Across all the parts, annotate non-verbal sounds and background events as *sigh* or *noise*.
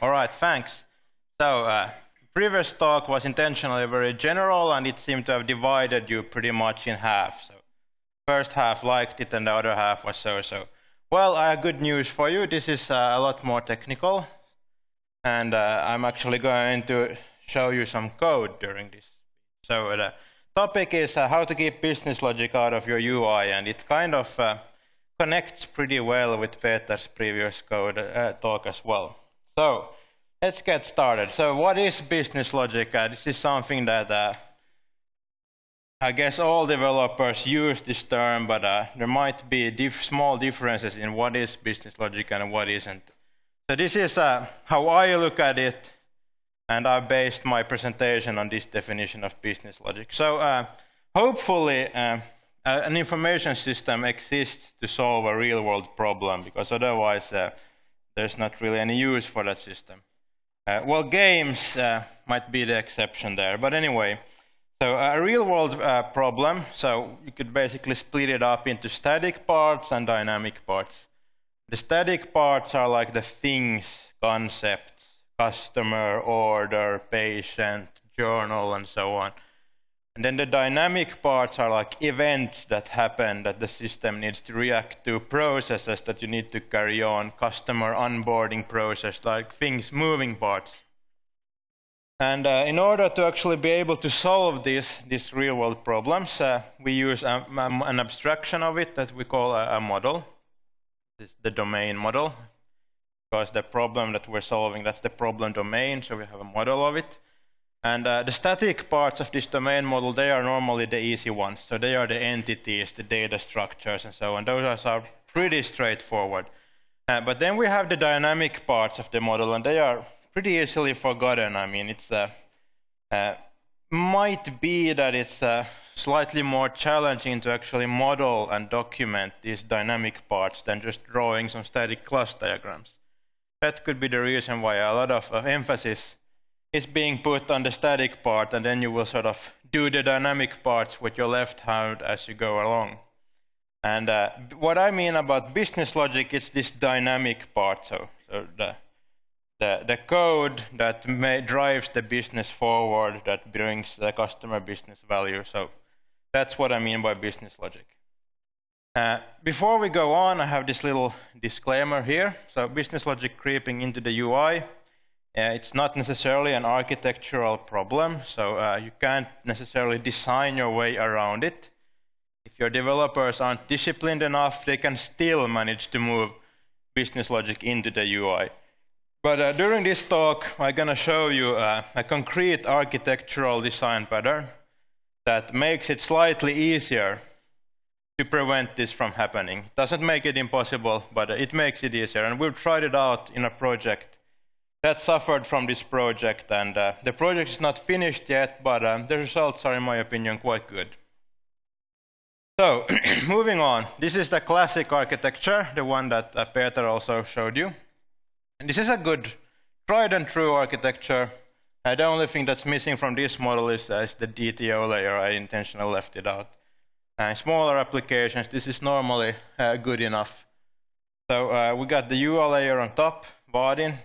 All right, thanks. So, uh, previous talk was intentionally very general, and it seemed to have divided you pretty much in half. So, first half liked it, and the other half was so-so. Well, good news for you. This is uh, a lot more technical, and uh, I'm actually going to show you some code during this. So, the topic is uh, how to keep business logic out of your UI, and it kind of uh, connects pretty well with Peter's previous code uh, talk as well. So let's get started. So what is business logic? Uh, this is something that uh, I guess all developers use this term, but uh, there might be diff small differences in what is business logic and what isn't. So this is uh, how I look at it, and I based my presentation on this definition of business logic. So uh, hopefully uh, an information system exists to solve a real world problem because otherwise there's not really any use for that system. Uh, well, games uh, might be the exception there, but anyway, so a real world uh, problem, so you could basically split it up into static parts and dynamic parts. The static parts are like the things, concepts, customer, order, patient, journal, and so on. And then the dynamic parts are like events that happen that the system needs to react to, processes that you need to carry on, customer onboarding process, like things, moving parts. And uh, in order to actually be able to solve these, these real-world problems, uh, we use a, a, an abstraction of it that we call a, a model. This is the domain model. Because the problem that we're solving, that's the problem domain, so we have a model of it. And uh, the static parts of this domain model, they are normally the easy ones. So they are the entities, the data structures, and so on. Those are pretty straightforward. Uh, but then we have the dynamic parts of the model, and they are pretty easily forgotten. I mean, it's uh, uh might be that it's uh, slightly more challenging to actually model and document these dynamic parts than just drawing some static class diagrams. That could be the reason why a lot of emphasis is being put on the static part, and then you will sort of do the dynamic parts with your left hand as you go along. And uh, what I mean about business logic is this dynamic part, so, so the, the, the code that drives the business forward, that brings the customer business value. So that's what I mean by business logic. Uh, before we go on, I have this little disclaimer here. So business logic creeping into the UI. Uh, it's not necessarily an architectural problem, so uh, you can't necessarily design your way around it. If your developers aren't disciplined enough, they can still manage to move business logic into the UI. But uh, during this talk, I'm going to show you uh, a concrete architectural design pattern that makes it slightly easier to prevent this from happening. It doesn't make it impossible, but it makes it easier. And we've tried it out in a project that suffered from this project. And uh, the project is not finished yet, but um, the results are, in my opinion, quite good. So, *clears throat* moving on. This is the classic architecture, the one that uh, Peter also showed you. And this is a good, tried and true architecture. Uh, the only thing that's missing from this model is, uh, is the DTO layer. I intentionally left it out. Uh, smaller applications, this is normally uh, good enough. So uh, we got the UI layer on top,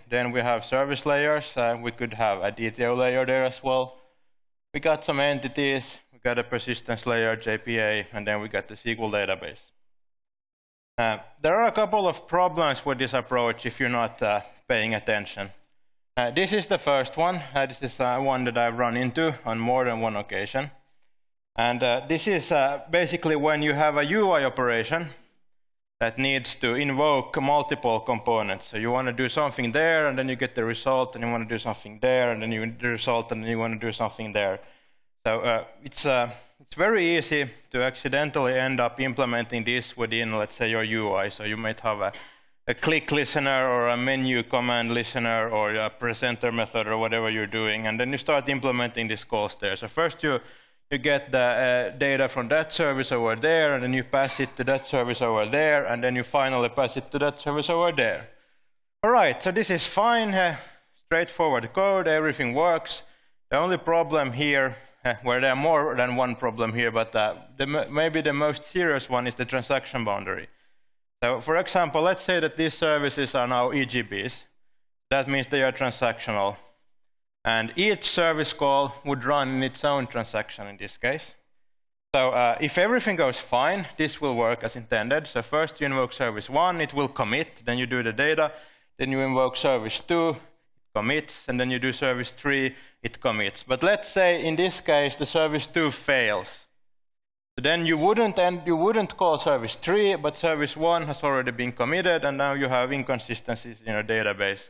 Then we have service layers. Uh, we could have a DTO layer there as well. We got some entities. We got a persistence layer, JPA, and then we got the SQL database. Uh, there are a couple of problems with this approach if you're not uh, paying attention. Uh, this is the first one. Uh, this is uh, one that I've run into on more than one occasion. And this is basically when you have a UI operation that needs to invoke multiple components. So you want to do something there, and then you get the result, and you want to do something there, and then you get the result, and then you want to do something there. So uh, it's, uh, it's very easy to accidentally end up implementing this within, let's say, your UI. So you might have a, a click listener or a menu command listener or a presenter method or whatever you're doing, and then you start implementing these calls there. So first you you get the uh, data from that service over there, and then you pass it to that service over there, and then you finally pass it to that service over there. All right, so this is fine, uh, straightforward code, everything works. The only problem here, uh, where there are more than one problem here, but uh, the, maybe the most serious one is the transaction boundary. So for example, let's say that these services are now EJBs. That means they are transactional. And each service call would run in its own transaction in this case. So uh, if everything goes fine, this will work as intended. So first you invoke service 1, it will commit, then you do the data, then you invoke service 2, it commits, and then you do service 3, it commits. But let's say in this case the service 2 fails. Then you wouldn't, end, you wouldn't call service 3, but service 1 has already been committed, and now you have inconsistencies in your database.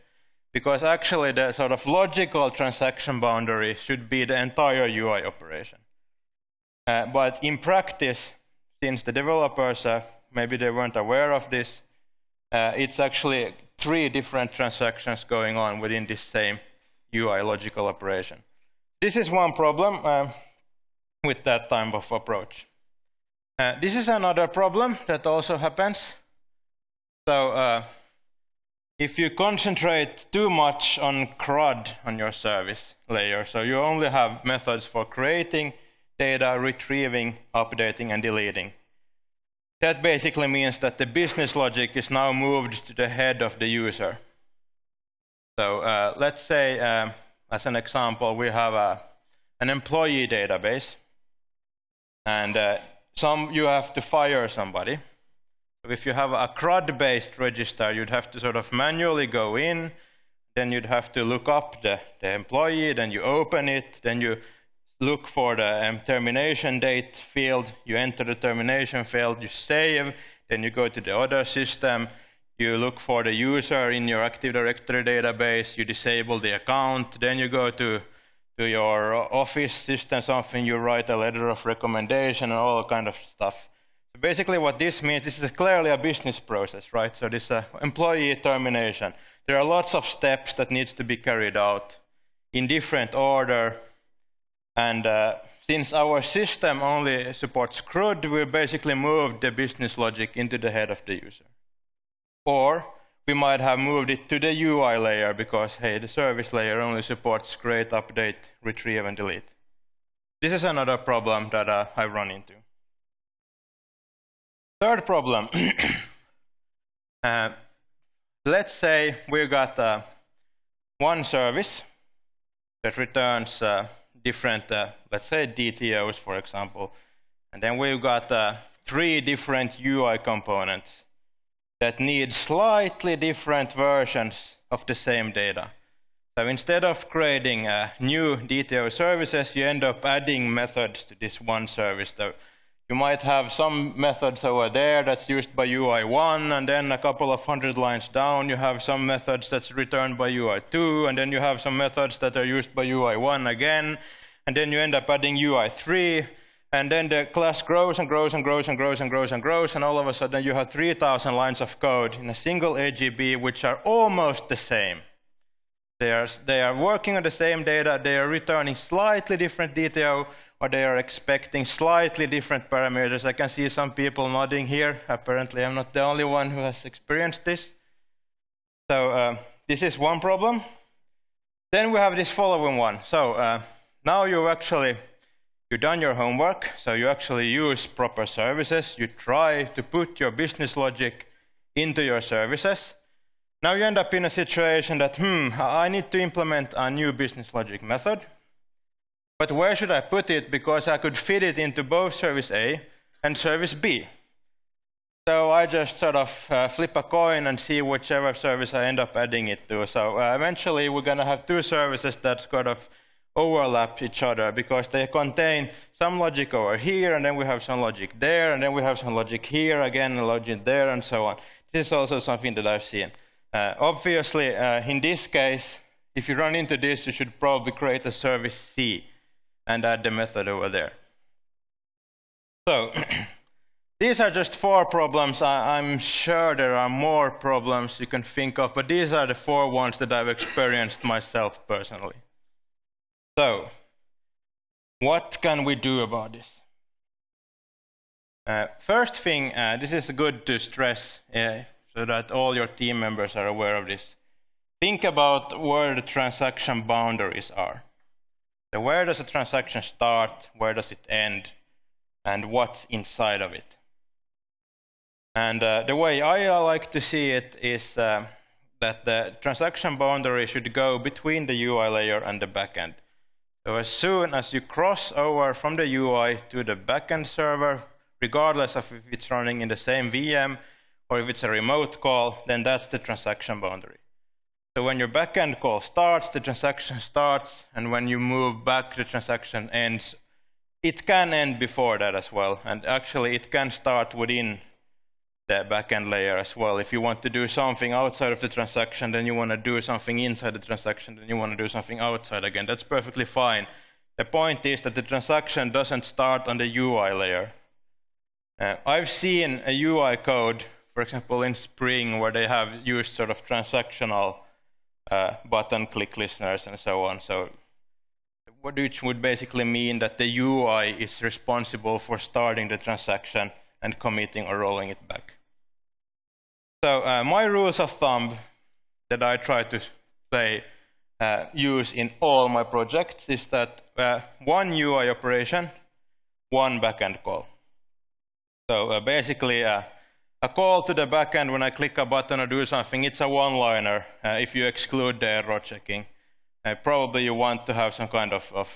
Because actually the sort of logical transaction boundary should be the entire UI operation. Uh, but in practice, since the developers, uh, maybe they weren't aware of this, uh, it's actually three different transactions going on within this same UI logical operation. This is one problem uh, with that type of approach. Uh, this is another problem that also happens. So uh, if you concentrate too much on CRUD on your service layer, so you only have methods for creating data, retrieving, updating, and deleting, that basically means that the business logic is now moved to the head of the user. So uh, let's say, uh, as an example, we have a, an employee database, and uh, some you have to fire somebody. If you have a CRUD-based register, you'd have to sort of manually go in, then you'd have to look up the, the employee, then you open it, then you look for the um, termination date field, you enter the termination field, you save, then you go to the other system, you look for the user in your Active Directory database, you disable the account, then you go to, to your office system, something, you write a letter of recommendation and all kind of stuff. Basically what this means, this is clearly a business process, right? So this uh, employee termination. There are lots of steps that needs to be carried out in different order, and uh, since our system only supports CRUD, we basically moved the business logic into the head of the user. Or we might have moved it to the UI layer because, hey, the service layer only supports create, update, retrieve, and delete. This is another problem that uh, I run into. Third problem. *clears throat* uh, let's say we've got uh, one service that returns uh, different, uh, let's say DTOs, for example. And then we've got uh, three different UI components that need slightly different versions of the same data. So instead of creating uh, new DTO services, you end up adding methods to this one service. So you might have some methods over there that's used by UI1, and then a couple of hundred lines down, you have some methods that's returned by UI2, and then you have some methods that are used by UI1 again, and then you end up adding UI3, and then the class grows and grows and grows and grows and grows and grows, and all of a sudden you have 3,000 lines of code in a single EJB, which are almost the same. They are, they are working on the same data, they are returning slightly different DTO, or they are expecting slightly different parameters. I can see some people nodding here. Apparently, I'm not the only one who has experienced this. So uh, this is one problem. Then we have this following one. So uh, now you actually you've done your homework. So you actually use proper services. You try to put your business logic into your services. Now you end up in a situation that, hmm, I need to implement a new business logic method. But where should I put it? Because I could fit it into both service A and service B. So I just sort of uh, flip a coin and see whichever service I end up adding it to. So uh, eventually we're going to have two services that sort of overlap each other because they contain some logic over here, and then we have some logic there, and then we have some logic here again, and logic there, and so on. This is also something that I've seen. Uh, obviously, uh, in this case, if you run into this, you should probably create a service C and add the method over there. So *clears throat* these are just four problems. I, am sure there are more problems you can think of, but these are the four ones that I've experienced myself personally. So what can we do about this? Uh, first thing, uh, this is good to stress uh, so that all your team members are aware of this. Think about where the transaction boundaries are. So where does a transaction start, where does it end, and what's inside of it? And uh, the way I like to see it is uh, that the transaction boundary should go between the UI layer and the backend. So as soon as you cross over from the UI to the backend server, regardless of if it's running in the same VM or if it's a remote call, then that's the transaction boundary. So when your backend call starts, the transaction starts, and when you move back, the transaction ends. It can end before that as well, and actually it can start within the backend layer as well. If you want to do something outside of the transaction, then you want to do something inside the transaction, then you want to do something outside again. That's perfectly fine. The point is that the transaction doesn't start on the UI layer. Uh, I've seen a UI code, for example, in Spring, where they have used sort of transactional uh, button click listeners and so on. So which would basically mean that the UI is responsible for starting the transaction and committing or rolling it back. So uh, my rules of thumb that I try to say uh, use in all my projects is that uh, one UI operation, one backend call. So uh, basically, uh, a call to the backend when I click a button or do something, it's a one-liner uh, if you exclude the error checking. probably you want to have some kind of, of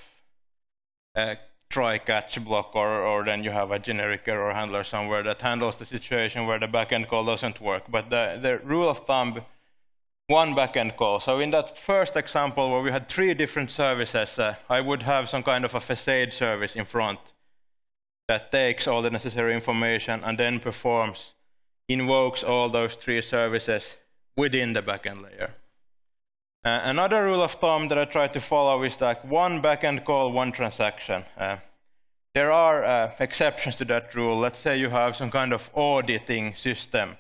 try catch block or, or then you have a generic error handler somewhere that handles the situation where the backend call doesn't work. But the, the rule of thumb, one backend call. So in that first example where we had three different services, uh, I would have some kind of a facade service in front that takes all the necessary information and then performs, invokes all those three services within the backend layer. Uh, another rule of thumb that I try to follow is like one backend call, one transaction. Uh, there are uh, exceptions to that rule. Let's say you have some kind of auditing system.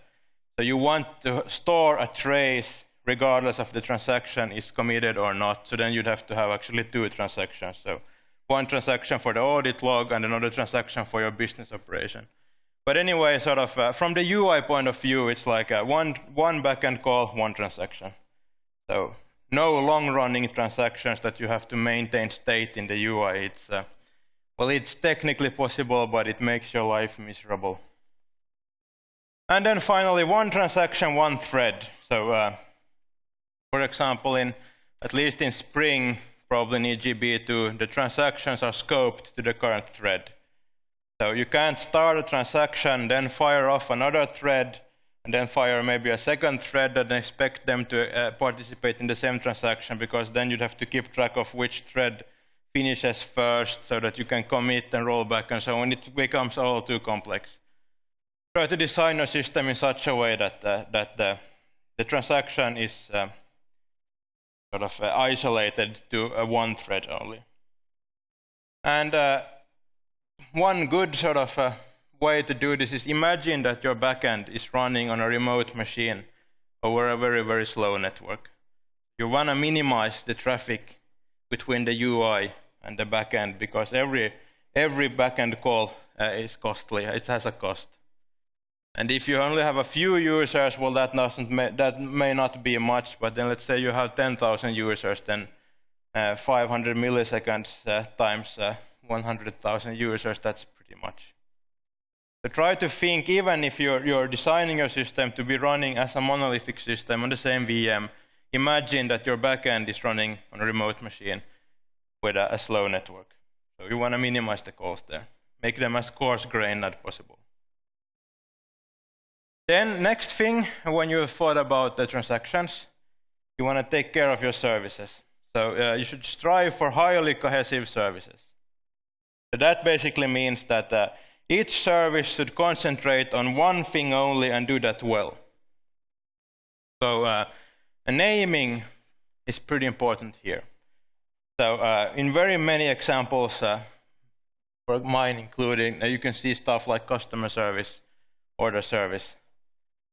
So you want to store a trace regardless of the transaction is committed or not. So then you'd have to have actually two transactions. So one transaction for the audit log and another transaction for your business operation. But anyway, sort of uh, from the UI point of view, it's like one, one backend call, one transaction. So no long-running transactions that you have to maintain state in the UI. It's, uh, well, it's technically possible, but it makes your life miserable. And then finally, one transaction, one thread. So, uh, for example, in at least in Spring, probably in EJB2, the transactions are scoped to the current thread. So you can't start a transaction, then fire off another thread, and then fire maybe a second thread and expect them to uh, participate in the same transaction because then you'd have to keep track of which thread finishes first so that you can commit and roll back and so on. It becomes all too complex. Try to design a system in such a way that, uh, that the, the transaction is uh, sort of uh, isolated to one thread only. And uh, one good sort of uh, way to do this is imagine that your backend is running on a remote machine over a very, very slow network. You want to minimize the traffic between the UI and the backend because every, every backend call uh, is costly. It has a cost. And if you only have a few users, well, that, doesn't may, that may not be much, but then let's say you have 10,000 users, then uh, 500 milliseconds uh, times uh, 100,000 users, that's pretty much. So try to think, even if you're, you're designing your system to be running as a monolithic system on the same VM, imagine that your backend is running on a remote machine with a, a slow network. So you want to minimize the calls there. Make them as coarse-grained as possible. Then next thing, when you've thought about the transactions, you want to take care of your services. So uh, you should strive for highly cohesive services. So that basically means that uh, each service should concentrate on one thing only and do that well. So uh, naming is pretty important here. So uh, in very many examples, uh, for mine including, uh, you can see stuff like customer service, order service.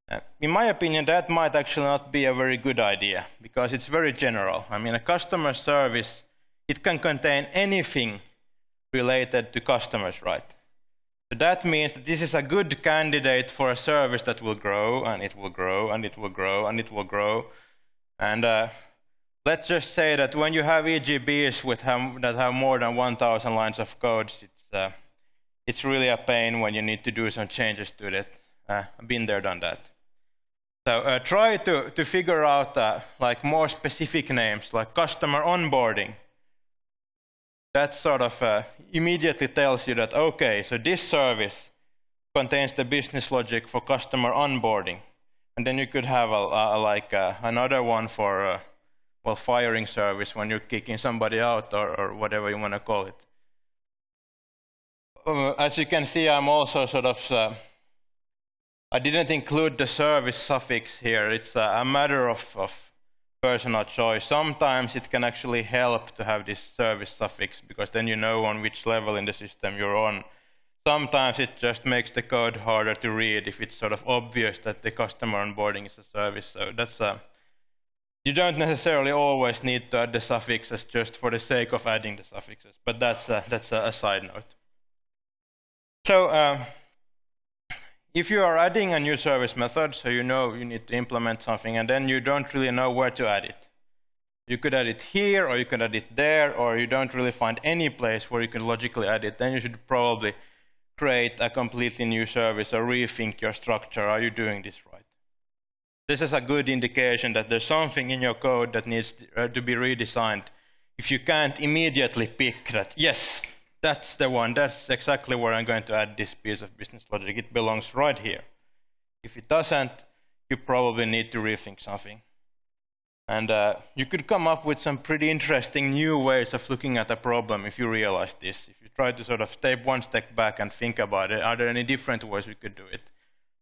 Uh, in my opinion, that might actually not be a very good idea because it's very general. I mean, a customer service, it can contain anything related to customers, right? So that means that this is a good candidate for a service that will grow, and it will grow, and it will grow, and it will grow. And uh, let's just say that when you have EJBs with have, that have more than 1,000 lines of code, it's, uh, it's really a pain when you need to do some changes to it. Uh, I've been there, done that. So uh, try to, to figure out uh, like more specific names, like customer onboarding. That sort of uh, immediately tells you that, okay, so this service contains the business logic for customer onboarding. And then you could have a, a like uh, another one for, uh, well, firing service when you're kicking somebody out or, or whatever you want to call it. Uh, as you can see, I'm also sort of I didn't include the service suffix here. It's a matter of, of personal choice. Sometimes it can actually help to have this service suffix because then you know on which level in the system you're on. Sometimes it just makes the code harder to read if it's sort of obvious that the customer onboarding is a service. So that's a, you don't necessarily always need to add the suffixes just for the sake of adding the suffixes, but that's a, that's a, a side note. So uh, if you are adding a new service method, so you know you need to implement something, and then you don't really know where to add it. You could add it here, or you could add it there, or you don't really find any place where you can logically add it, then you should probably create a completely new service or rethink your structure. Are you doing this right? This is a good indication that there's something in your code that needs to uh, be redesigned. If you can't immediately pick that, yes, that's the one. That's exactly where I'm going to add this piece of business logic. It belongs right here. If it doesn't, you probably need to rethink something. And uh, you could come up with some pretty interesting new ways of looking at a problem if you realize this. If you try to sort of take one step back and think about it, are there any different ways we could do it?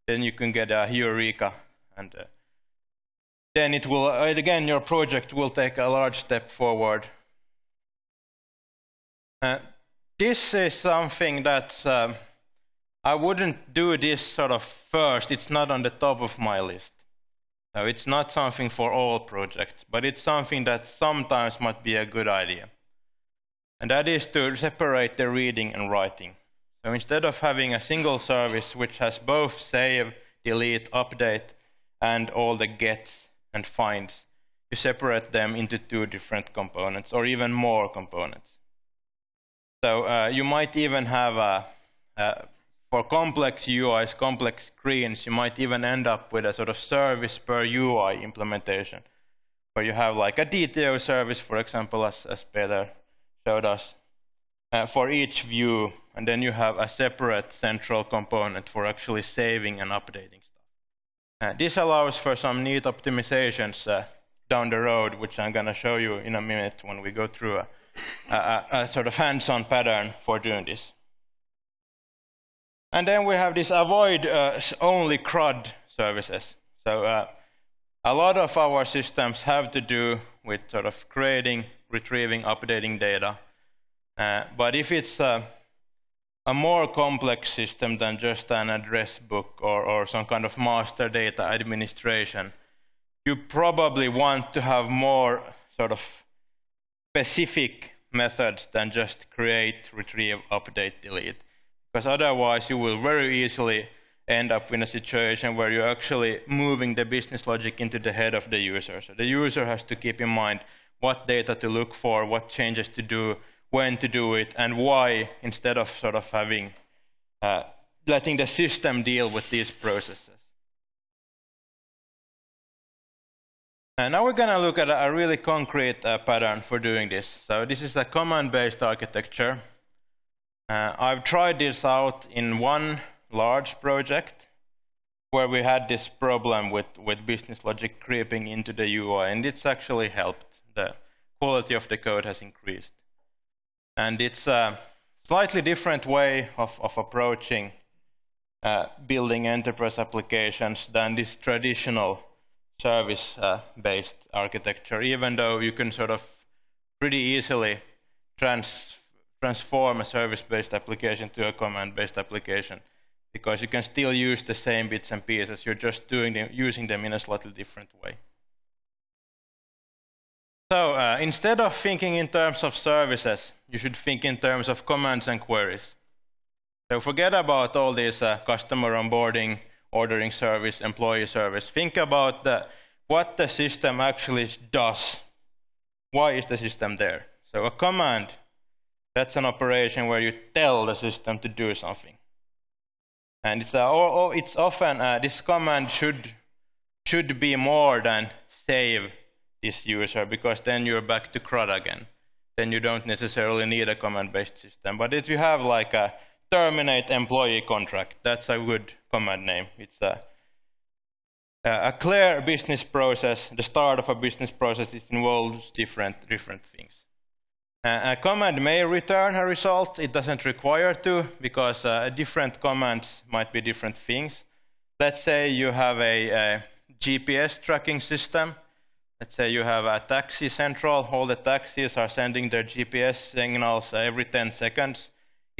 Then you can get a eureka. And uh, then it will, uh, again, your project will take a large step forward. Uh, this is something that um, I wouldn't do this sort of first. It's not on the top of my list. So it's not something for all projects, but it's something that sometimes might be a good idea. And that is to separate the reading and writing. So instead of having a single service which has both save, delete, update, and all the gets and finds, you separate them into two different components, or even more components. So uh, you might even have, a, a, for complex UIs, complex screens, you might even end up with a sort of service per UI implementation, where you have like a DTO service, for example, as, as Peter showed us, uh, for each view, and then you have a separate central component for actually saving and updating stuff. Uh, this allows for some neat optimizations uh, down the road, which I'm going to show you in a minute when we go through a, a, a sort of hands-on pattern for doing this. And then we have this avoid uh, only CRUD services. So uh, a lot of our systems have to do with sort of creating, retrieving, updating data. Uh, but if it's a more complex system than just an address book or, or some kind of master data administration, you probably want to have more sort of specific methods than just create, retrieve, update, delete. Because otherwise you will very easily end up in a situation where you're actually moving the business logic into the head of the user. So the user has to keep in mind what data to look for, what changes to do, when to do it, and why, instead of sort of having uh, letting the system deal with these processes. And now we're going to look at a really concrete uh, pattern for doing this. So this is a command-based architecture. Uh, I've tried this out in one large project where we had this problem with, with business logic creeping into the UI, and it's actually helped. The quality of the code has increased. And it's a slightly different way of, of approaching uh, building enterprise applications than this traditional service-based architecture, even though you can sort of pretty easily trans transform a service-based application to a command-based application because you can still use the same bits and pieces. You're just doing them, using them in a slightly different way. So uh, instead of thinking in terms of services, you should think in terms of commands and queries. So forget about all these uh, customer onboarding, ordering service, employee service. Think about the, what the system actually does. Why is the system there? So a command, that's an operation where you tell the system to do something. And it's, uh, or, or it's often, uh, this command should, should be more than save this user, because then you're back to CRUD again. Then you don't necessarily need a command-based system. But if you have like a terminate employee contract, that's a good command name. It's a a clear business process, the start of a business process, it involves different, different things. Uh, a command may return a result. It doesn't require to, because uh, different commands might be different things. Let's say you have a, a, GPS tracking system. Let's say you have a taxi central. All the taxis are sending their GPS signals every 10 seconds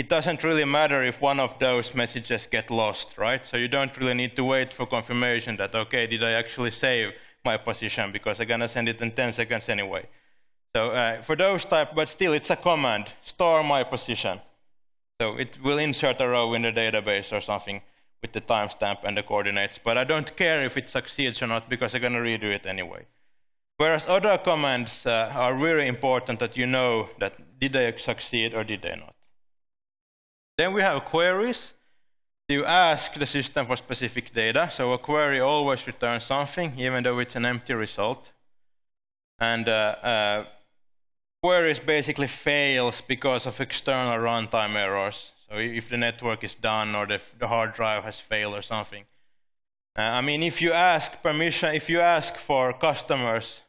it doesn't really matter if one of those messages get lost, right? So you don't really need to wait for confirmation that, okay, did I actually save my position because I'm going to send it in 10 seconds anyway. So uh, for those type, but still it's a command, store my position. So it will insert a row in the database or something with the timestamp and the coordinates. But I don't care if it succeeds or not because I'm going to redo it anyway. Whereas other commands uh, are really important that you know that did they succeed or did they not. Then we have queries. You ask the system for specific data. So a query always returns something, even though it's an empty result. And uh, uh, queries basically fails because of external runtime errors. So if the network is done or the, the hard drive has failed or something. Uh, I mean, if you ask permission, if you ask for customers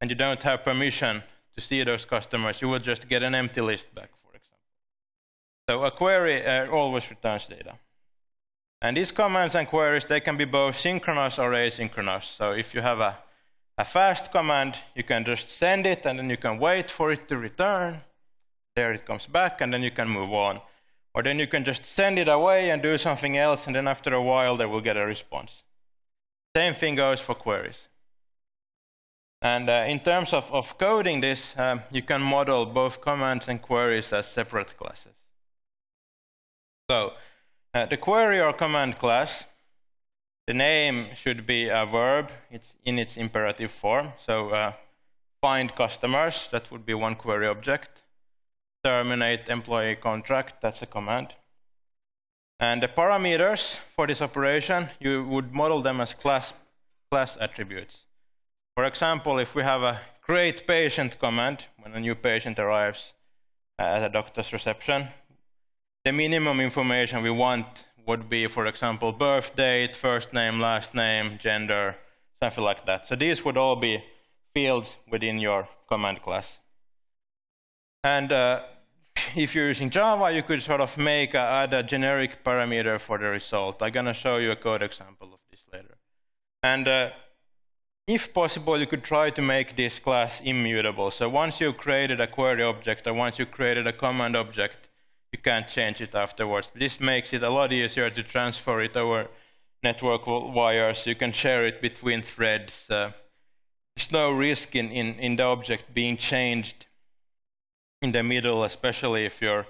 and you don't have permission to see those customers, you will just get an empty list back. So a query uh, always returns data. And these commands and queries, they can be both synchronous or asynchronous. So if you have a, a fast command, you can just send it, and then you can wait for it to return. There it comes back, and then you can move on. Or then you can just send it away and do something else, and then after a while, they will get a response. Same thing goes for queries. And uh, in terms of, of coding this, um, you can model both commands and queries as separate classes. So uh, the query or command class, the name should be a verb. It's in its imperative form. So uh, find customers, that would be one query object. Terminate employee contract, that's a command. And the parameters for this operation, you would model them as class, class attributes. For example, if we have a create patient command when a new patient arrives at a doctor's reception, the minimum information we want would be, for example, birth date, first name, last name, gender, something like that. So these would all be fields within your command class. And uh, if you're using Java, you could sort of make a, add a generic parameter for the result. I'm going to show you a code example of this later. And uh, if possible, you could try to make this class immutable. So once you've created a query object or once you've created a command object, you can't change it afterwards. This makes it a lot easier to transfer it over network wires. You can share it between threads. Uh, there's no risk in, in, in the object being changed in the middle, especially if you're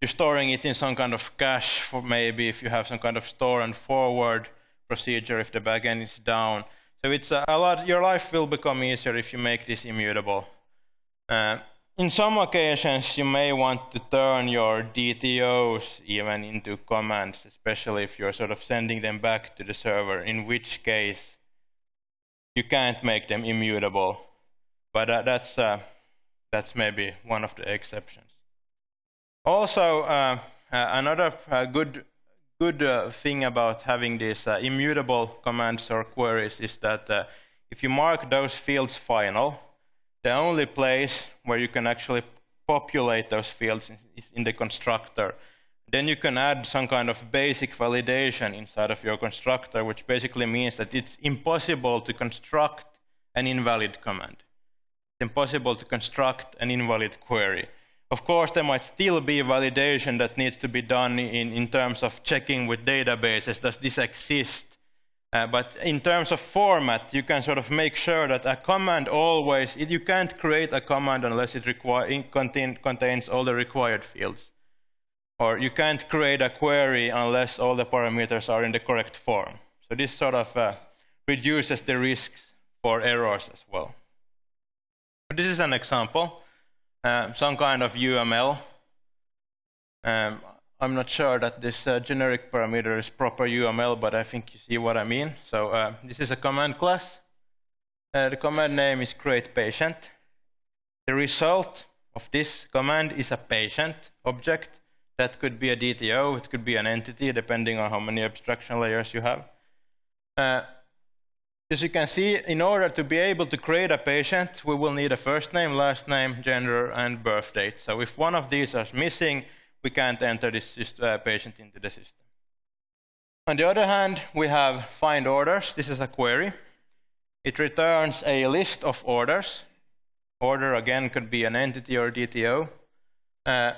you're storing it in some kind of cache for maybe if you have some kind of store and forward procedure if the backend is down. So it's a, a lot. Your life will become easier if you make this immutable. Uh, in some occasions, you may want to turn your DTOs even into commands, especially if you're sort of sending them back to the server, in which case you can't make them immutable. But uh, that's, uh, that's maybe one of the exceptions. Also, uh, uh another uh, good, good uh, thing about having these immutable commands or queries is that if you mark those fields final, the only place where you can actually populate those fields is in the constructor. Then you can add some kind of basic validation inside of your constructor, which basically means that it's impossible to construct an invalid command. It's impossible to construct an invalid query. Of course, there might still be validation that needs to be done in, in terms of checking with databases. Does this exist? Uh, but in terms of format, you can sort of make sure that a command always, you can't create a command unless it, it contain, contains all the required fields. Or you can't create a query unless all the parameters are in the correct form. So this sort of uh, reduces the risks for errors as well. This is an example, uh, some kind of UML. Um, I'm not sure that this uh, generic parameter is proper UML, but I think you see what I mean. So uh, this is a command class. Uh, the command name is create patient. The result of this command is a patient object. That could be a DTO, it could be an entity, depending on how many abstraction layers you have. Uh, as you can see, in order to be able to create a patient, we will need a first name, last name, gender, and birth date. So if one of these is missing, we can't enter this uh, patient into the system. On the other hand, we have find orders. This is a query. It returns a list of orders. Order, again, could be an entity or DTO. Uh,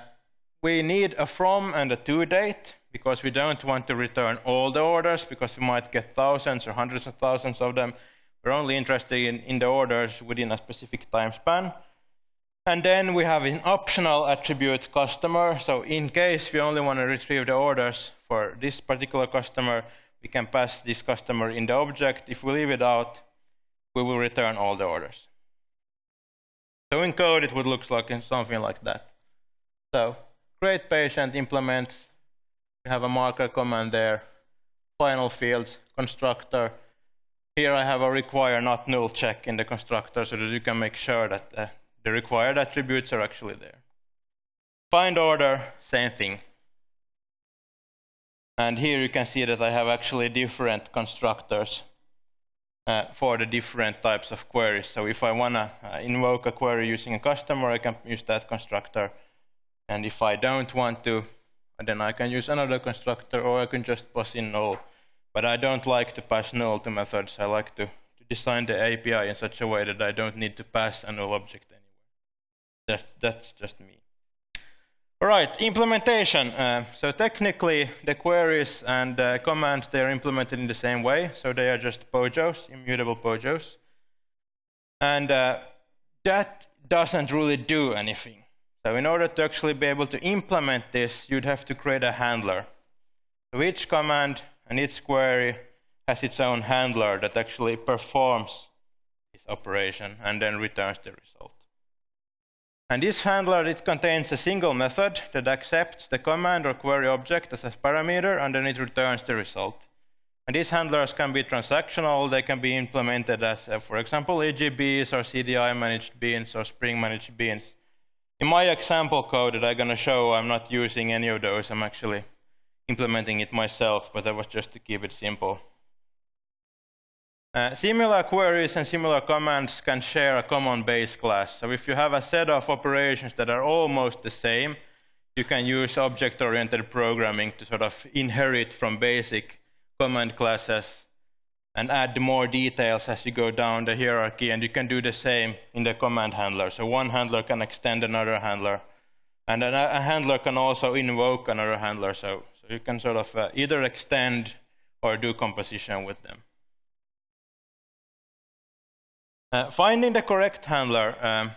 we need a from and a to date because we don't want to return all the orders because we might get thousands or hundreds of thousands of them. We're only interested in, in the orders within a specific time span. And then we have an optional attribute customer. So in case we only want to retrieve the orders for this particular customer, we can pass this customer in the object. If we leave it out, we will return all the orders. So in code, it would look like something like that. So create patient implements. We have a marker command there. Final fields, constructor. Here I have a require not null check in the constructor so that you can make sure that the required attributes are actually there. Find order, same thing. And here you can see that I have actually different constructors uh, for the different types of queries. So if I want to uh, invoke a query using a customer, I can use that constructor. And if I don't want to, then I can use another constructor, or I can just pass in null. But I don't like to pass null to methods. I like to, to design the API in such a way that I don't need to pass a null object that, that's just me. All right, implementation. Uh, so technically, the queries and uh, commands, they are implemented in the same way. So they are just POJOs, immutable POJOs. And uh, that doesn't really do anything. So in order to actually be able to implement this, you'd have to create a handler. So each command and each query has its own handler that actually performs this operation and then returns the result. And this handler, it contains a single method that accepts the command or query object as a parameter, and then it returns the result. And these handlers can be transactional. They can be implemented as, uh, for example, EJBs or CDI managed beans or Spring managed beans. In my example code that I'm going to show, I'm not using any of those. I'm actually implementing it myself, but that was just to keep it simple. Uh, similar queries and similar commands can share a common base class. So if you have a set of operations that are almost the same, you can use object-oriented programming to sort of inherit from basic command classes and add more details as you go down the hierarchy. And you can do the same in the command handler. So one handler can extend another handler. And a handler can also invoke another handler. So, so you can sort of uh, either extend or do composition with them. Uh, finding the correct handler. Um,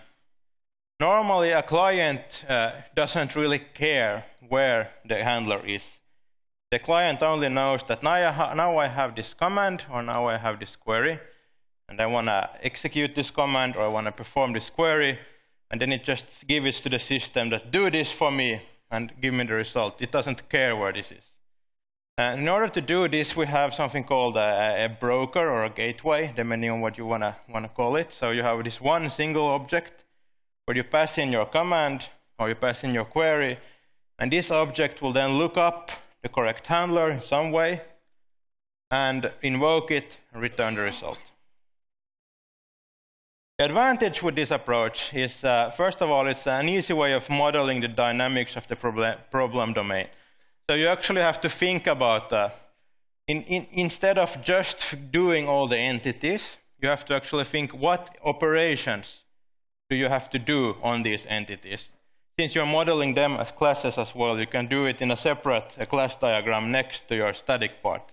normally, a client uh, doesn't really care where the handler is. The client only knows that now I, now I have this command or now I have this query, and I want to execute this command or I want to perform this query, and then it just gives it to the system that do this for me and give me the result. It doesn't care where this is. Uh, in order to do this, we have something called a, a broker or a gateway, depending on what you want to call it. So you have this one single object where you pass in your command or you pass in your query, and this object will then look up the correct handler in some way and invoke it and return the result. The advantage with this approach is, uh, first of all, it's an easy way of modeling the dynamics of the problem, problem domain. So you actually have to think about, uh, in, in, instead of just doing all the entities, you have to actually think what operations do you have to do on these entities. Since you're modeling them as classes as well, you can do it in a separate class diagram next to your static part.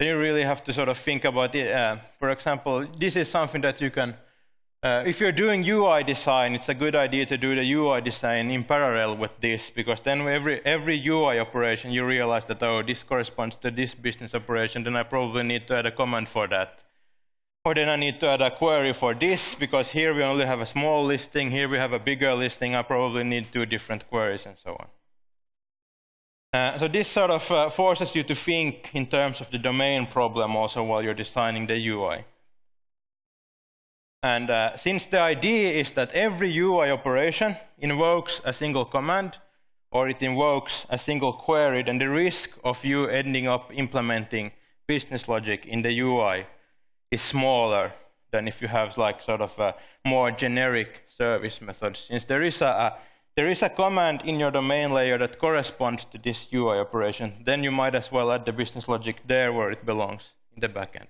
Then you really have to sort of think about it. Uh, for example, this is something that you can uh, if you're doing UI design, it's a good idea to do the UI design in parallel with this, because then every, every UI operation, you realize that, oh, this corresponds to this business operation, then I probably need to add a command for that. Or then I need to add a query for this, because here we only have a small listing, here we have a bigger listing, I probably need two different queries and so on. Uh, so this sort of uh, forces you to think in terms of the domain problem also while you're designing the UI. And uh, since the idea is that every UI operation invokes a single command, or it invokes a single query, then the risk of you ending up implementing business logic in the UI is smaller than if you have like sort of a more generic service method. Since there is a, a there is a command in your domain layer that corresponds to this UI operation, then you might as well add the business logic there where it belongs, in the backend.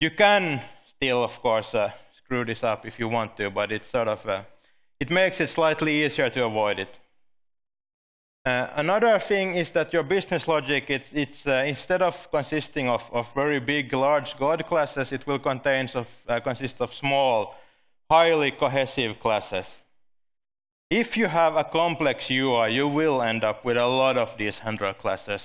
You can still, of course, uh, screw this up if you want to, but it's sort of, uh, it makes it slightly easier to avoid it. Uh, another thing is that your business logic, it's, it's uh, instead of consisting of, of, very big, large God classes, it will contain of, uh, consist of small, highly cohesive classes. If you have a complex UI, you will end up with a lot of these handler classes.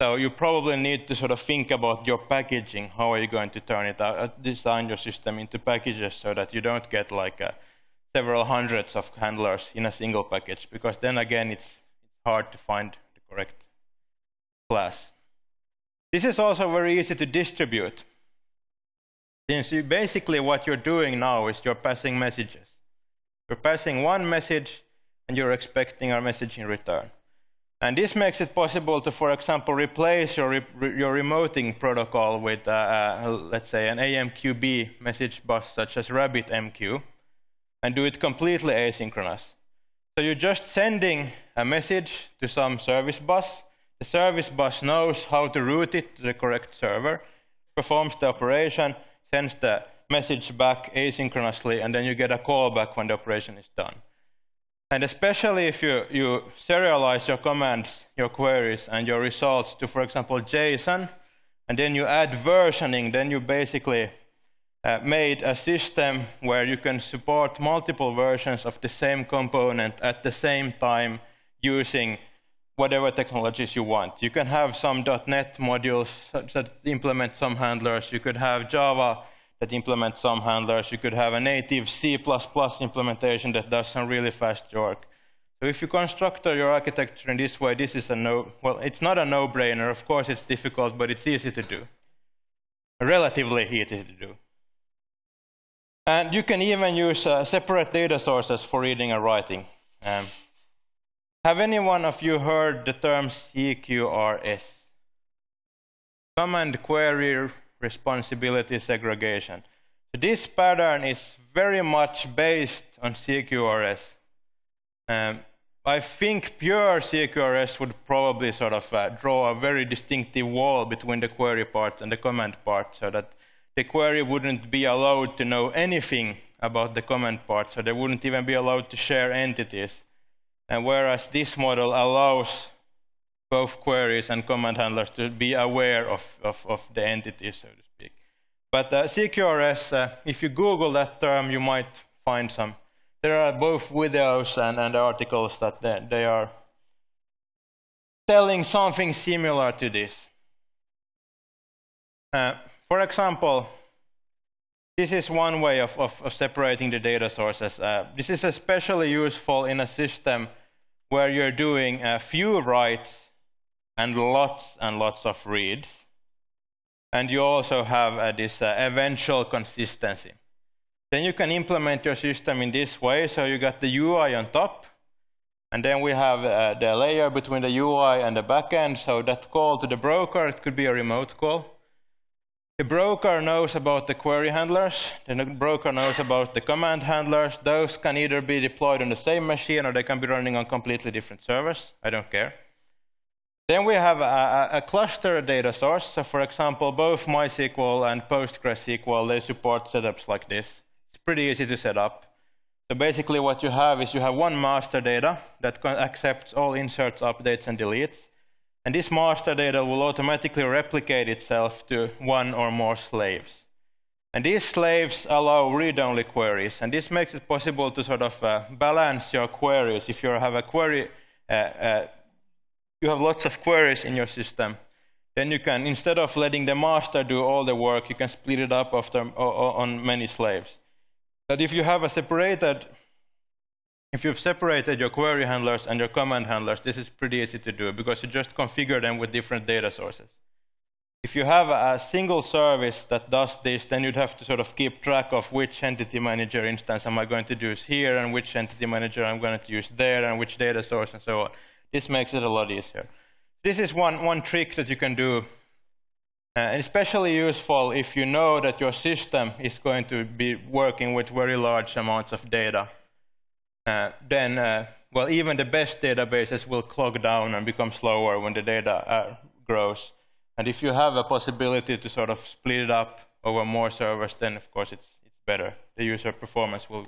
So you probably need to sort of think about your packaging. How are you going to turn it out, uh, design your system into packages so that you don't get like uh, several hundreds of handlers in a single package, because then again, it's hard to find the correct class. This is also very easy to distribute. Since you basically what you're doing now is you're passing messages. You're passing one message and you're expecting a message in return. And this makes it possible to, for example, replace your, re your remoting protocol with, uh, uh, let's say, an AMQP message bus such as RabbitMQ and do it completely asynchronous. So you're just sending a message to some service bus. The service bus knows how to route it to the correct server, performs the operation, sends the message back asynchronously, and then you get a call back when the operation is done. And especially if you, you serialize your commands, your queries, and your results to, for example, JSON, and then you add versioning, then you basically uh, made a system where you can support multiple versions of the same component at the same time using whatever technologies you want. You can have some .NET modules that implement some handlers. You could have Java that implements some handlers. You could have a native C++ implementation that does some really fast work. So if you construct your architecture in this way, this is a no, well, it's not a no-brainer. Of course, it's difficult, but it's easy to do. Relatively easy to do. And you can even use uh, separate data sources for reading and writing. Um, have any one of you heard the term CQRS? Command Query responsibility segregation. So this pattern is very much based on CQRS. Um, I think pure CQRS would probably sort of uh, draw a very distinctive wall between the query part and the command part so that the query wouldn't be allowed to know anything about the command part, so they wouldn't even be allowed to share entities. And whereas this model allows both queries and command handlers to be aware of, of, of the entities, so to speak. But uh, CQRS, uh, if you Google that term, you might find some. There are both videos and, and articles that they, they are telling something similar to this. Uh, for example, this is one way of, of, of separating the data sources. Uh, this is especially useful in a system where you're doing a few writes and lots and lots of reads. And you also have uh, this uh, eventual consistency. Then you can implement your system in this way. So you got the UI on top. And then we have uh, the layer between the UI and the backend. So that call to the broker, it could be a remote call. The broker knows about the query handlers. The broker knows about the command handlers. Those can either be deployed on the same machine or they can be running on completely different servers. I don't care. Then we have a, a, cluster data source. So for example, both MySQL and PostgreSQL, they support setups like this. It's pretty easy to set up. So basically what you have is you have one master data that accepts all inserts, updates, and deletes. And this master data will automatically replicate itself to one or more slaves. And these slaves allow read-only queries. And this makes it possible to sort of uh, balance your queries. If you have a query uh, uh, you have lots of queries in your system, then you can, instead of letting the master do all the work, you can split it up after, on many slaves. But if you have a separated if you've separated your query handlers and your command handlers, this is pretty easy to do because you just configure them with different data sources. If you have a single service that does this, then you'd have to sort of keep track of which entity manager instance am I going to use here and which entity manager I'm going to use there and which data source and so on. This makes it a lot easier. This is one, one trick that you can do, uh, especially useful if you know that your system is going to be working with very large amounts of data. Uh, then, uh, well, even the best databases will clog down and become slower when the data uh, grows. And if you have a possibility to sort of split it up over more servers, then of course it's, it's better. The user performance will,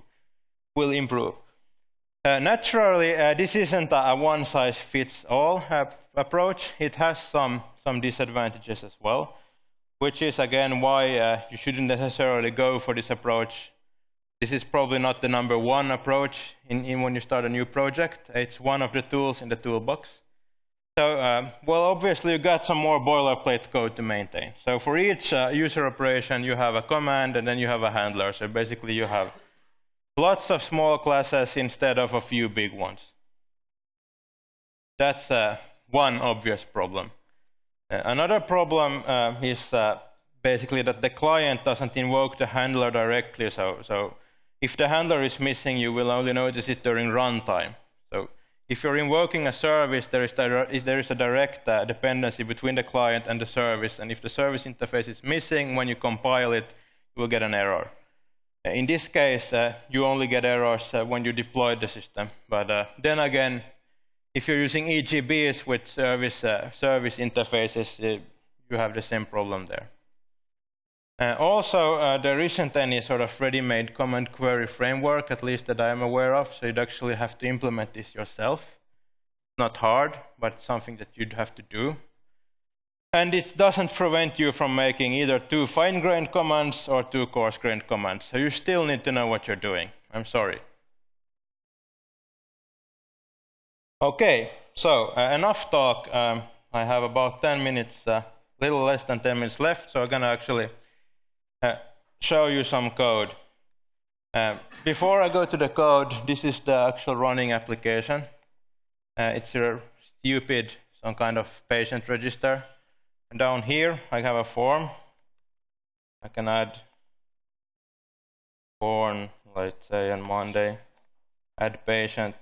will improve. Uh, naturally, uh, this isn't a one-size-fits-all uh, approach. It has some, some disadvantages as well, which is, again, why you shouldn't necessarily go for this approach. This is probably not the number one approach in, in when you start a new project. It's one of the tools in the toolbox. So, uh, well, obviously, you got some more boilerplate code to maintain. So for each uh, user operation, you have a command, and then you have a handler. So basically, you have lots of small classes instead of a few big ones. That's uh, one obvious problem. Uh, another problem uh, is uh, basically that the client doesn't invoke the handler directly. So, so if the handler is missing, you will only notice it during runtime. So if you're invoking a service, there is, there is a direct uh, dependency between the client and the service. And if the service interface is missing, when you compile it, you will get an error. In this case, uh, you only get errors uh, when you deploy the system. But uh, then again, if you're using EJBs with service, uh, service interfaces, uh, you have the same problem there. Uh, also, there isn't any sort of ready-made command query framework, at least that I am aware of, so you'd actually have to implement this yourself. Not hard, but something that you'd have to do. And it doesn't prevent you from making either two fine-grained commands or two coarse-grained commands. So you still need to know what you're doing. I'm sorry. Okay, so uh, enough talk. Um, I have about 10 minutes, a uh, little less than 10 minutes left, so I'm going to actually uh, show you some code. Um, before I go to the code, this is the actual running application. Uh, it's a stupid, some kind of patient register. And down here, I have a form. I can add born, let's say on Monday, add patient.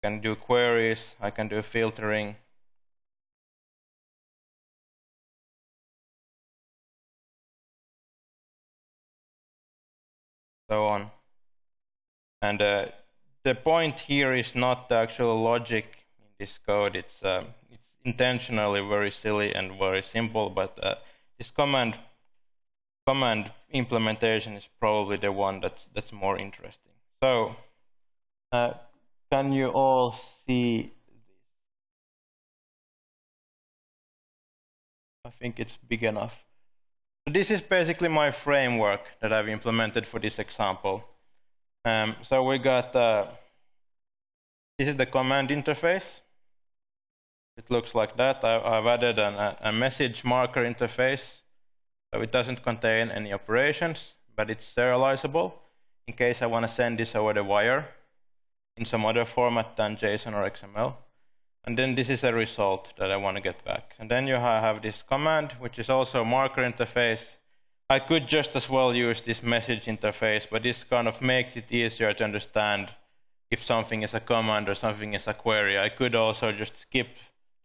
I can do queries, I can do filtering. So on. And uh, the point here is not the actual logic in this code, it's, uh, it's intentionally very silly and very simple, but uh, this command command implementation is probably the one that's that's more interesting. So, uh, can you all see? this? I think it's big enough. This is basically my framework that I've implemented for this example. Um, so we got uh, this is the command interface. It looks like that. I've added an, a message marker interface. So it doesn't contain any operations, but it's serializable in case I want to send this over the wire in some other format than JSON or XML. And then this is a result that I want to get back. And then you have this command, which is also a marker interface. I could just as well use this message interface, but this kind of makes it easier to understand if something is a command or something is a query. I could also just skip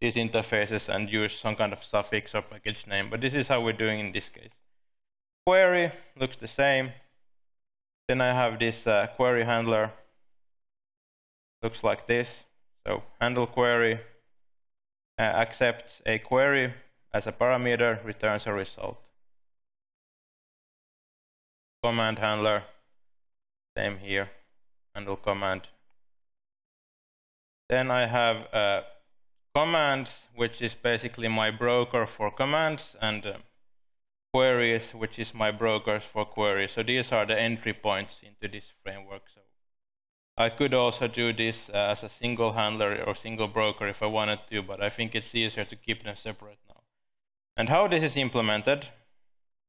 these interfaces and use some kind of suffix or package name. But this is how we're doing in this case. Query looks the same. Then I have this uh, query handler. Looks like this. So handle query uh, accepts a query as a parameter, returns a result. Command handler, same here, handle command. Then I have uh, commands, which is basically my broker for commands, and uh, queries, which is my brokers for queries. So these are the entry points into this framework. So I could also do this uh, as a single handler or single broker if I wanted to, but I think it's easier to keep them separate now. And how this is implemented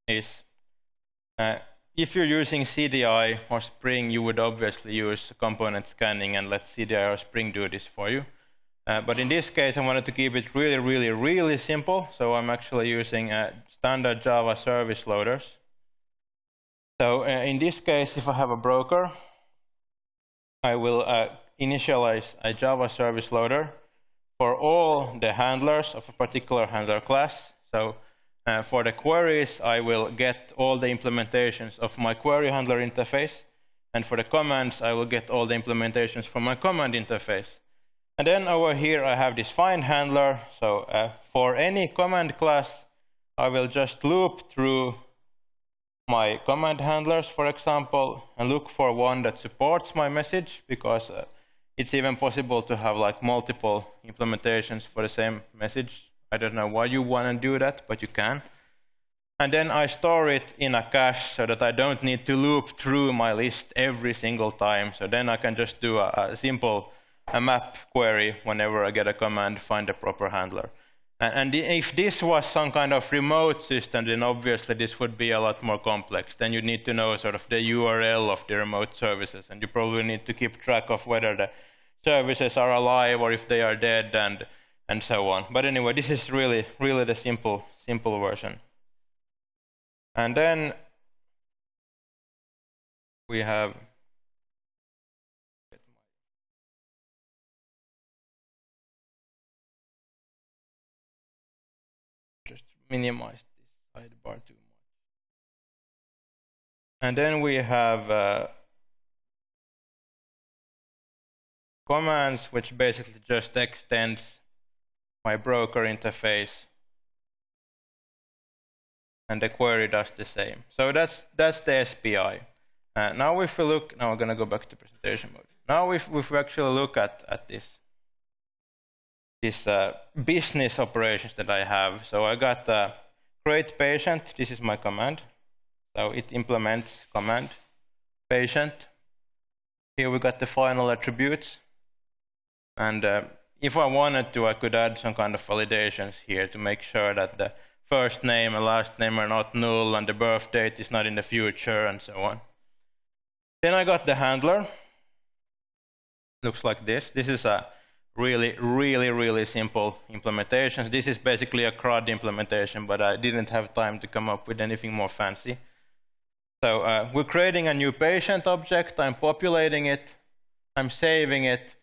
is uh, if you're using CDI or Spring, you would obviously use component scanning and let CDI or Spring do this for you. Uh, but in this case, I wanted to keep it really, really, really simple. So I'm actually using uh, standard Java service loaders. So uh, in this case, if I have a broker, I will uh, initialize a Java service loader for all the handlers of a particular handler class. So uh, for the queries, I will get all the implementations of my query handler interface. And for the commands, I will get all the implementations from my command interface. And then over here, I have this find handler. So uh, for any command class, I will just loop through my command handlers, for example, and look for one that supports my message, because uh, it's even possible to have like multiple implementations for the same message. I don't know why you want to do that, but you can. And then I store it in a cache so that I don't need to loop through my list every single time. So then I can just do a, a simple a map query whenever I get a command, find the proper handler. And, and if this was some kind of remote system, then obviously this would be a lot more complex. Then you need to know sort of the URL of the remote services, and you probably need to keep track of whether the services are alive or if they are dead and, and so on. But anyway, this is really, really the simple, simple version. And then we have minimize this sidebar too much. And then we have uh, commands, which basically just extends my broker interface. And the query does the same. So that's, that's the SPI. Uh, now if we look, now we're going to go back to presentation mode. Now if, if we actually look at, at this, this uh, business operations that I have. So I got uh, create patient. This is my command. So it implements command patient. Here we got the final attributes. And uh, if I wanted to, I could add some kind of validations here to make sure that the first name and last name are not null and the birth date is not in the future and so on. Then I got the handler. Looks like this. This is a really, really, really simple implementations. This is basically a CRUD implementation, but I didn't have time to come up with anything more fancy. So uh, we're creating a new patient object. I'm populating it. I'm saving it.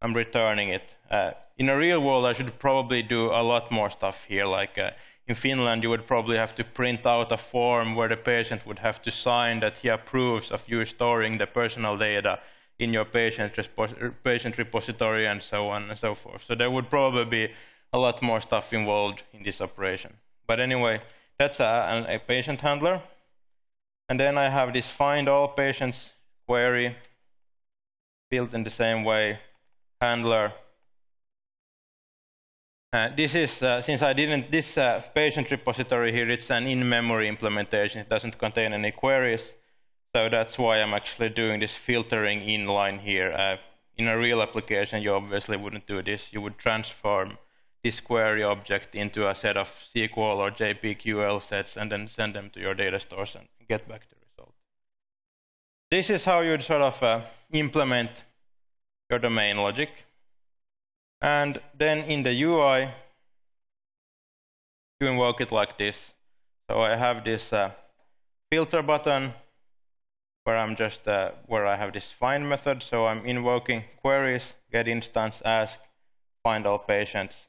I'm returning it. Uh, in a real world, I should probably do a lot more stuff here. Like uh, in Finland, you would probably have to print out a form where the patient would have to sign that he approves of you storing the personal data in your patient, patient repository and so on and so forth. So there would probably be a lot more stuff involved in this operation. But anyway, that's a, a patient handler. And then I have this find all patients query built in the same way handler. Uh, this is, uh, since I didn't, this uh, patient repository here, it's an in-memory implementation. It doesn't contain any queries. So that's why I'm actually doing this filtering inline here. Uh, in a real application, you obviously wouldn't do this. You would transform this query object into a set of SQL or JPQL sets and then send them to your data stores and get back the result. This is how you'd sort of uh, implement your domain logic. And then in the UI, you invoke it like this. So I have this uh, filter button where I'm just uh, where I have this find method. So I'm invoking queries, get instance, ask, find all patients,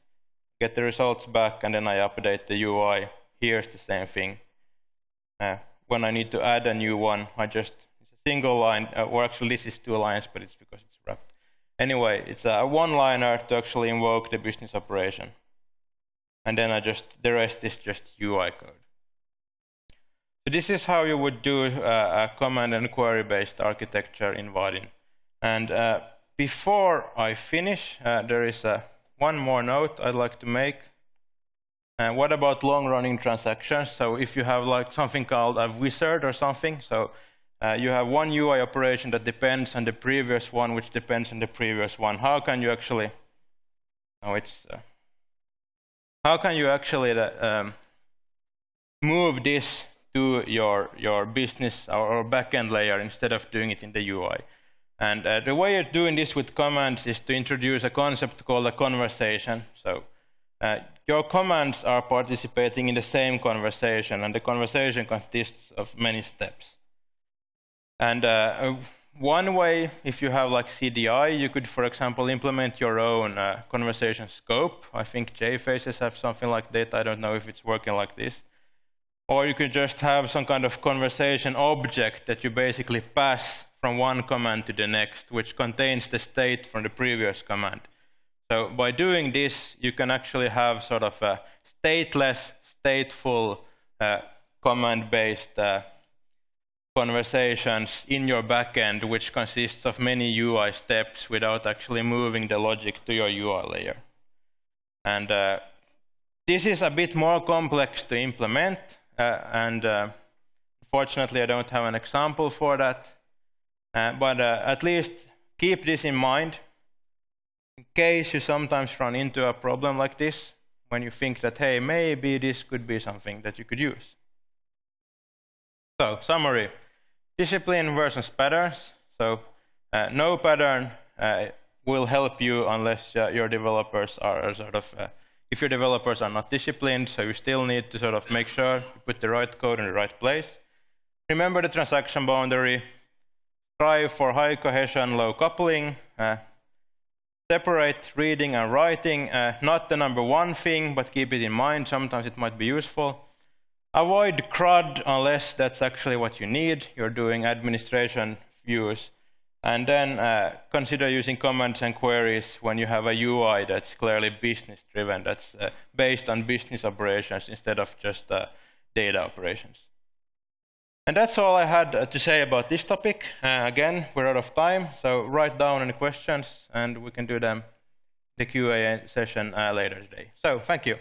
get the results back, and then I update the UI. Here's the same thing. Uh, when I need to add a new one, I just it's a single line, uh, or actually this is two lines, but it's because it's wrapped. Anyway, it's a one-liner to actually invoke the business operation. And then I just, the rest is just UI code. So this is how you would do uh, a command and query based architecture in Vaadin. And uh, before I finish, uh, there is uh, one more note I'd like to make. And uh, what about long running transactions? So if you have like something called a wizard or something, so you have one UI operation that depends on the previous one, which depends on the previous one. How can you actually? Oh, it's. How can you actually um, move this to your, your business or, backend layer instead of doing it in the UI. And uh, the way you're doing this with commands is to introduce a concept called a conversation. So uh, your commands are participating in the same conversation, and the conversation consists of many steps. And uh, one way, if you have like CDI, you could, for example, implement your own uh, conversation scope. I think JFaces have something like that. I don't know if it's working like this. Or you could just have some kind of conversation object that you basically pass from one command to the next, which contains the state from the previous command. So by doing this, you can actually have sort of a stateless, stateful, uh, command-based uh, conversations in your backend, which consists of many UI steps without actually moving the logic to your UI layer. And uh, this is a bit more complex to implement, and uh, unfortunately I don't have an example for that. Uh, but uh, at least keep this in mind in case you sometimes run into a problem like this when you think that, hey, maybe this could be something that you could use. So, summary. Discipline versus patterns. So uh, no pattern uh, will help you unless uh, your developers are sort of, uh, if your developers are not disciplined, so you still need to sort of make sure you put the right code in the right place. Remember the transaction boundary. Strive for high cohesion, low coupling. Uh, separate reading and writing, uh, not the number one thing, but keep it in mind. Sometimes it might be useful. Avoid CRUD unless that's actually what you need. You're doing administration views. And then uh, consider using commands and queries when you have a UI that's clearly business driven, that's uh, based on business operations instead of just uh, data operations. And that's all I had uh, to say about this topic. Uh, again, we're out of time, so write down any questions and we can do them the QA session uh, later today. So thank you.